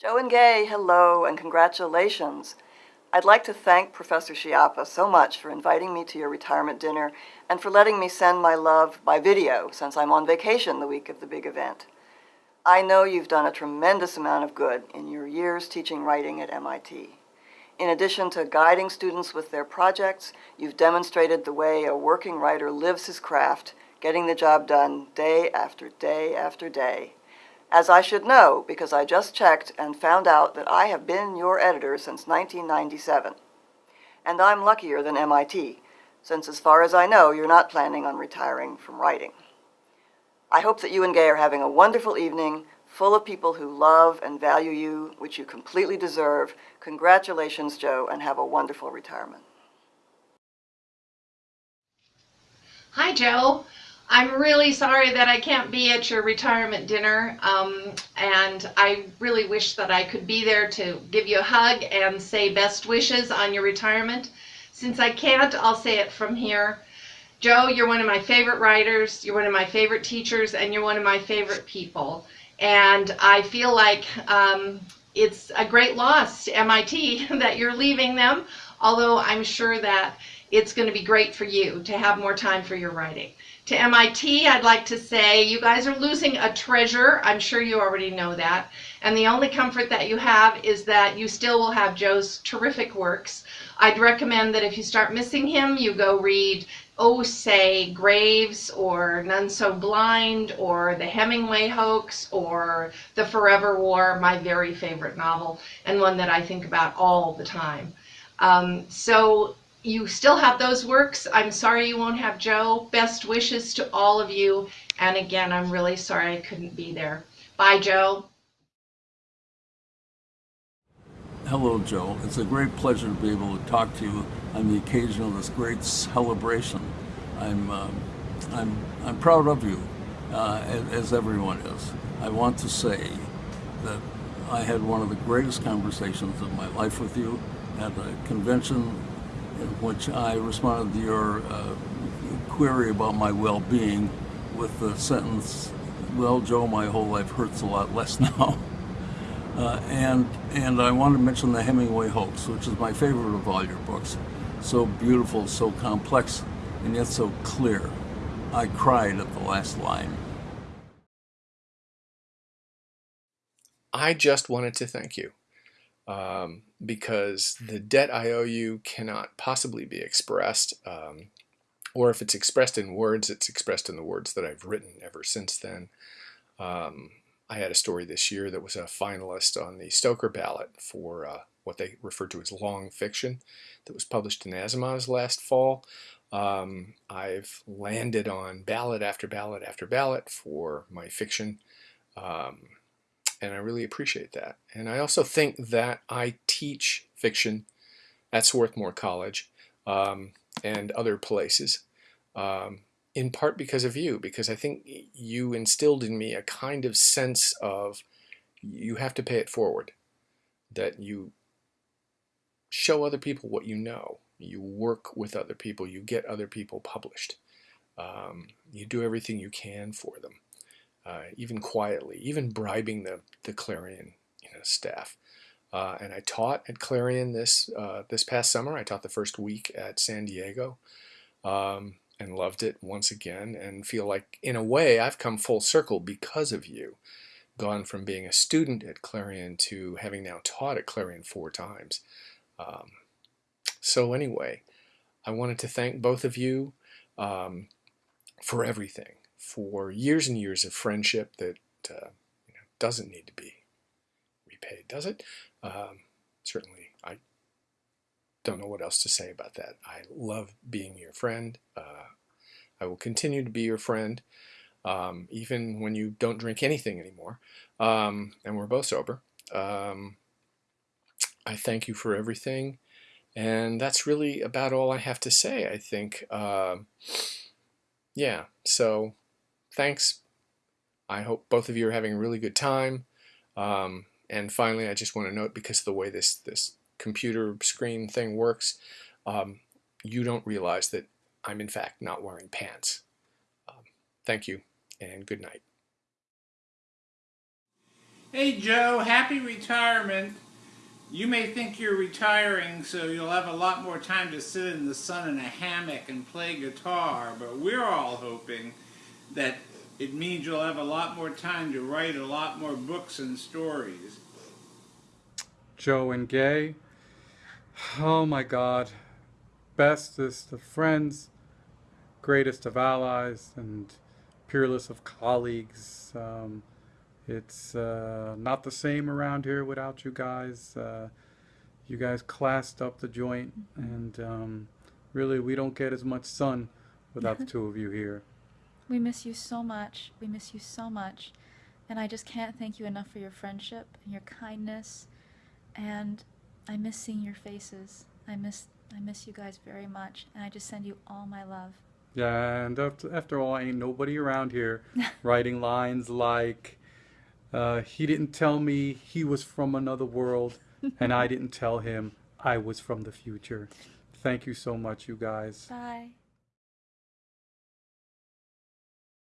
Joe and Gay, hello and congratulations. I'd like to thank Professor Schiappa so much for inviting me to your retirement dinner and for letting me send my love by video since I'm on vacation the week of the big event. I know you've done a tremendous amount of good in your years teaching writing at MIT. In addition to guiding students with their projects, you've demonstrated the way a working writer lives his craft, getting the job done day after day after day. As I should know, because I just checked and found out that I have been your editor since 1997. And I'm luckier than MIT, since as far as I know, you're not planning on retiring from writing. I hope that you and Gay are having a wonderful evening, full of people who love and value you, which you completely deserve. Congratulations, Joe, and have a wonderful retirement. Hi, Joe. I'm really sorry that I can't be at your retirement dinner, um, and I really wish that I could be there to give you a hug and say best wishes on your retirement. Since I can't, I'll say it from here. Joe, you're one of my favorite writers, you're one of my favorite teachers, and you're one of my favorite people. And I feel like um, it's a great loss to MIT that you're leaving them, although I'm sure that it's going to be great for you to have more time for your writing. To MIT, I'd like to say you guys are losing a treasure. I'm sure you already know that. And the only comfort that you have is that you still will have Joe's terrific works. I'd recommend that if you start missing him, you go read oh, say, Graves or None So Blind or The Hemingway Hoax or The Forever War, my very favorite novel and one that I think about all the time. Um, so you still have those works. I'm sorry you won't have Joe. Best wishes to all of you. And again, I'm really sorry I couldn't be there. Bye, Joe. Hello, Joe. It's a great pleasure to be able to talk to you on the occasion of this great celebration. I'm, um, I'm, I'm proud of you, uh, as, everyone is. I want to say that I had one of the greatest conversations of my life with you at a convention which I responded to your uh, query about my well-being with the sentence, well, Joe, my whole life hurts a lot less now. Uh, and, and I want to mention the Hemingway hoax, which is my favorite of all your books so beautiful, so complex, and yet so clear. I cried at the last line. I just wanted to thank you um, because the debt I owe you cannot possibly be expressed. Um, or if it's expressed in words, it's expressed in the words that I've written ever since then. Um, I had a story this year that was a finalist on the Stoker ballot for uh, what they refer to as long fiction that was published in Asimov's last fall. Um, I've landed on ballot after ballot after ballot for my fiction, um, and I really appreciate that. And I also think that I teach fiction at Swarthmore College um, and other places, um, in part because of you, because I think you instilled in me a kind of sense of you have to pay it forward, that you show other people what you know. You work with other people. You get other people published. Um, you do everything you can for them, uh, even quietly, even bribing the, the Clarion you know, staff. Uh, and I taught at Clarion this uh, this past summer. I taught the first week at San Diego um, and loved it once again and feel like, in a way, I've come full circle because of you. Gone from being a student at Clarion to having now taught at Clarion four times. Um, so anyway, I wanted to thank both of you um, for everything, for years and years of friendship that uh, you know, doesn't need to be repaid, does it? Um, certainly, I don't know what else to say about that. I love being your friend. Uh, I will continue to be your friend, um, even when you don't drink anything anymore, um, and we're both sober. Um, I thank you for everything. And that's really about all I have to say, I think. Uh, yeah, so thanks. I hope both of you are having a really good time. Um, and finally, I just want to note, because of the way this, this computer screen thing works, um, you don't realize that I'm in fact not wearing pants. Um, thank you, and good night. Hey Joe, happy retirement. You may think you're retiring so you'll have a lot more time to sit in the sun in a hammock and play guitar, but we're all hoping that it means you'll have a lot more time to write a lot more books and stories. Joe and Gay. Oh my God. Bestest of friends, greatest of allies, and peerless of colleagues. Um, it's uh, not the same around here without you guys. Uh, you guys classed up the joint, and um, really, we don't get as much sun without the two of you here. We miss you so much. We miss you so much. And I just can't thank you enough for your friendship and your kindness. And I miss seeing your faces. I miss I miss you guys very much. And I just send you all my love. Yeah, and after, after all, ain't nobody around here writing lines like, uh, he didn't tell me he was from another world, and I didn't tell him I was from the future. Thank you so much, you guys. Bye.